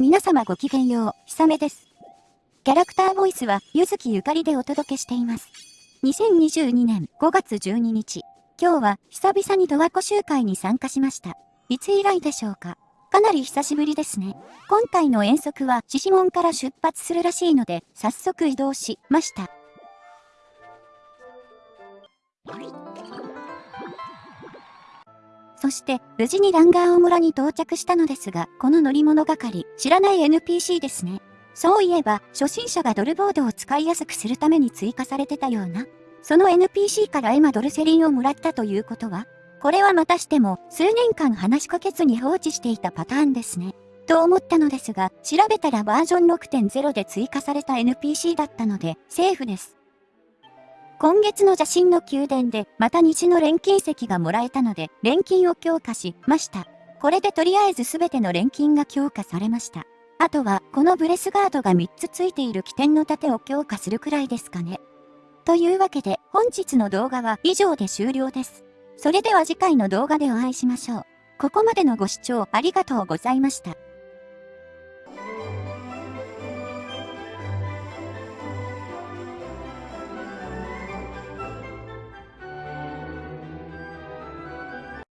皆様ごきげんよう、ひさめです。キャラクターボイスは、ゆずきゆかりでお届けしています。2022年5月12日、今日は久々にドワコ集会に参加しました。いつ以来でしょうか？かなり久しぶりですね。今回の遠足は、獅子門から出発するらしいので、早速移動しました。そして、無事にランガーオ村に到着したのですが、この乗り物係、知らない NPC ですね。そういえば、初心者がドルボードを使いやすくするために追加されてたような。その NPC からエマドルセリンをもらったということはこれはまたしても、数年間話しかけずに放置していたパターンですね。と思ったのですが、調べたらバージョン6.0で追加された NPC だったので、セーフです。今月の邪神の宮殿で、また西の錬金石がもらえたので、錬金を強化しました。これでとりあえず全ての錬金が強化されました。あとは、このブレスガードが3つついている起点の盾を強化するくらいですかね。というわけで、本日の動画は以上で終了です。それでは次回の動画でお会いしましょう。ここまでのご視聴ありがとうございました。